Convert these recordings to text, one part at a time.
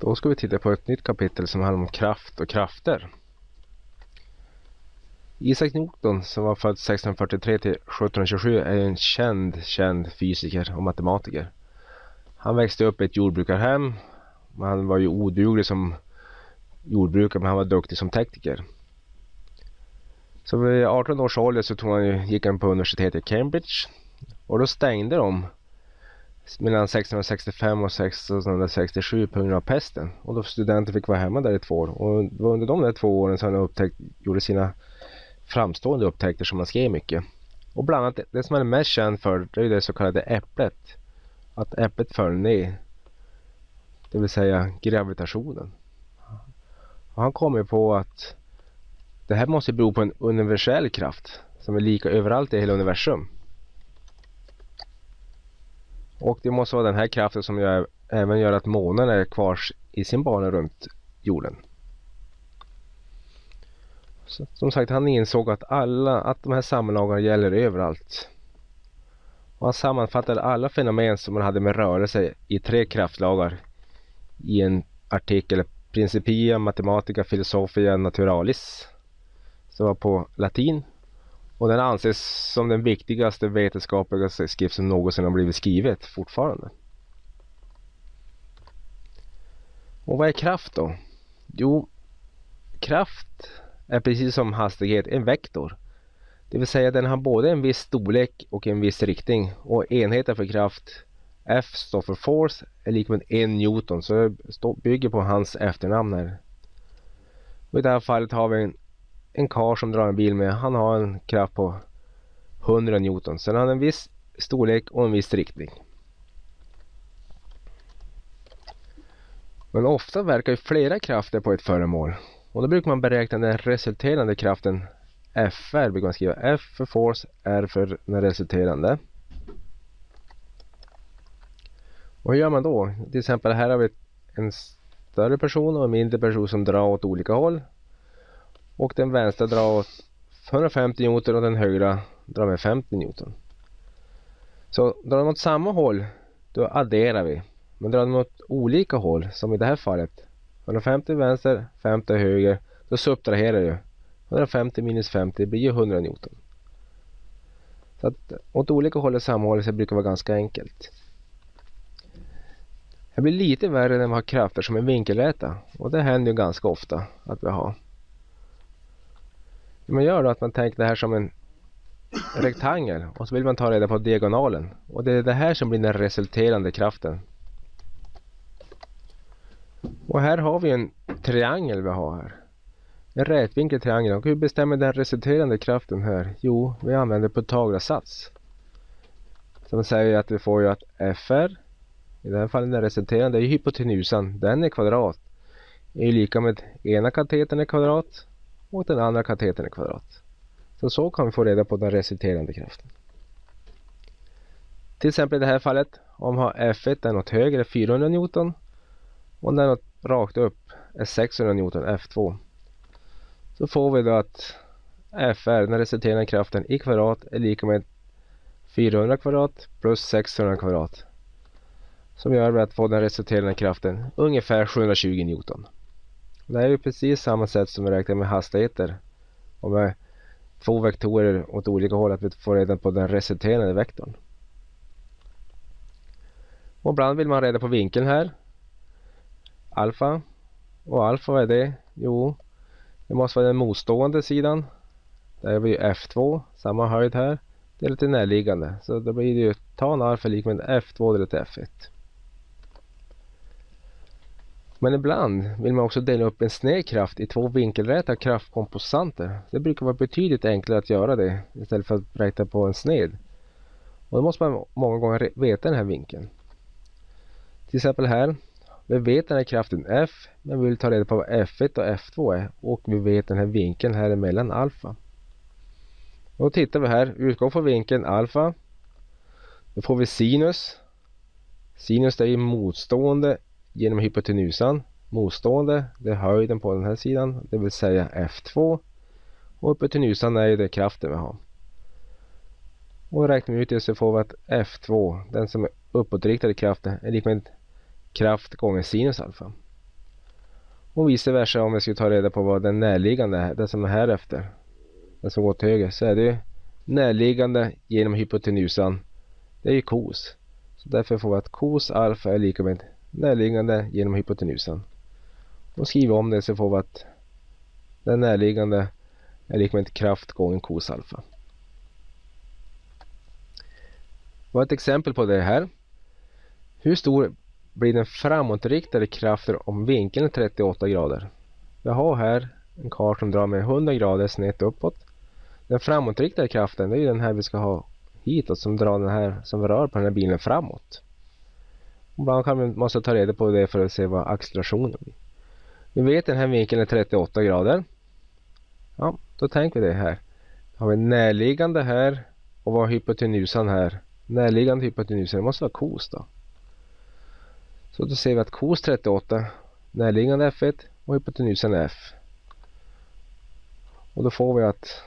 Då ska vi titta på ett nytt kapitel som handlar om kraft och krafter. Isaac Newton som var född 1643 till 1727 är en känd, känd fysiker och matematiker. Han växte upp i ett jordbrukarhem. Han var ju oduglig som jordbrukare men han var duktig som tekniker. Så vid 18 års ålder så tog han, gick han på universitetet i Cambridge och då stängde de mellan 1665 och 1667 på grund av pesten. Och då studenter fick vara hemma där i två år. Och det var under de där två åren som han upptäckt, gjorde sina framstående upptäckter som han skrev mycket. Och bland annat det som han är mest känd för det är det så kallade äpplet. Att äpplet föll ner. Det vill säga gravitationen. Och han kom ju på att det här måste bero på en universell kraft som är lika överallt i hela universum. Och det måste vara den här kraften som gör, även gör att månen är kvar i sin bana runt jorden. Så, som sagt, han insåg att, alla, att de här sammanlagarna gäller överallt. Och han sammanfattade alla fenomen som man hade med rörelse i tre kraftlagar i en artikel Principia Mathematica Philosophia Naturalis som var på latin och den anses som den viktigaste vetenskapliga skrift som någonsin har blivit skrivet fortfarande. Och vad är kraft då? Jo, kraft är precis som hastighet en vektor. Det vill säga den har både en viss storlek och en viss riktning och enheten för kraft F står för force är lika med en Newton så det bygger på hans efternamn här. Och I det här fallet har vi en en kar som drar en bil med, han har en kraft på 100 Newton. Sen har han en viss storlek och en viss riktning. Men ofta verkar ju flera krafter på ett föremål. Och då brukar man beräkna den resulterande kraften FR brukar man skriva. F för force, R för den resulterande. Och hur gör man då? Till exempel här har vi en större person och en mindre person som drar åt olika håll och den vänstra drar åt 150 Newton och den högra drar med 50 Newton. Så drar de åt samma håll då adderar vi. Men drar de åt olika håll som i det här fallet 150 vänster, 50 höger då subtraherar du. 150 minus 50 blir ju 100 Newton. Så att åt olika håll och samma håll så brukar vara ganska enkelt. Det blir lite värre när man har krafter som är vinkelräta och det händer ju ganska ofta att vi har. Man gör då att man tänker det här som en rektangel och så vill man ta reda på diagonalen. Och det är det här som blir den resulterande kraften. Och här har vi en triangel vi har här. En rätvinkel triangel. Och hur bestämmer den resulterande kraften här? Jo, vi använder Pythagoras sats. Som säger att vi får ju att FR, i det här fallet den resulterande, är hypotenusan. Den är kvadrat. är lika med ena katetern är kvadrat och den andra katetern i kvadrat. Så så kan vi få reda på den resulterande kraften. Till exempel i det här fallet om F1 är något högre 400 Newton och när något rakt upp är 600 Newton F2. Så får vi då att FR, den resulterande kraften i kvadrat är lika med 400 kvadrat plus 600 kvadrat. Som gör att få den resulterande kraften ungefär 720 Newton. Det är ju precis samma sätt som vi räknar med hastigheter. Och med två vektorer åt olika håll att vi får reda på den resulterande vektorn. Och ibland vill man reda på vinkeln här. Alfa. Och alfa vad är det? Jo, det måste vara den motstående sidan. Där har vi F2, samma höjd här. Det är lite närliggande. Så då blir det ju tan alfa lika med F2 delat F1. Men ibland vill man också dela upp en sned kraft i två vinkelräta kraftkomposanter. Det brukar vara betydligt enklare att göra det istället för att räkna på en sned. Och då måste man många gånger veta den här vinkeln. Till exempel här. Vi vet den här kraften F men vi vill ta reda på vad F1 och F2 är och vi vet den här vinkeln här emellan alfa. Då tittar vi här, utgår från vinkeln alfa. Då får vi sinus. Sinus är ju motstående genom hypotenusan. Motstående, det är höjden på den här sidan, det vill säga F2. Och hypotenusan är ju det kraften vi har. Och räknar vi ut det så får vi att F2, den som är uppåtriktad i kraften, är lika med kraft gånger sinus alfa. Och vice versa om vi skulle ta reda på vad den närliggande är, den som är här efter. Den som går till höger. Så är det närliggande genom hypotenusan. Det är ju kos. Så därför får vi att kos alfa är lika med närliggande genom hypotenusan. Och skriver om det så får vi att den närliggande är lika med kraft gånger kos alfa. Vi har ett exempel på det här. Hur stor blir den framåtriktade kraften om vinkeln är 38 grader? Jag har här en karl som drar med 100 grader snett uppåt. Den framåtriktade kraften är den här vi ska ha hitåt som drar den här som rör på den här bilen framåt. Ibland kan man måste ta reda på det för att se vad accelerationen blir. Vi vet att den här vinkeln är 38 grader. Ja, då tänker vi det här. Då har vi närliggande här och vad har hypotenusan här? Närliggande hypotenusan det måste vara kos då. Så då ser vi att kos 38 närliggande F1 och hypotenusan är F. Och då får vi att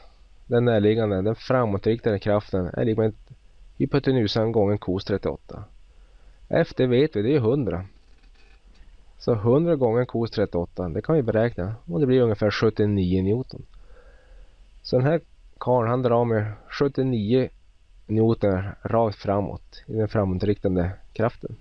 den närliggande, den framåtriktade kraften är lika med hypotenusan gånger kos 38. F det vet vi, det är 100. Så 100 gånger kos 38, det kan vi beräkna och det blir ungefär 79 Newton. Så den här karln han drar med 79 Newton rakt framåt i den framåtriktande kraften.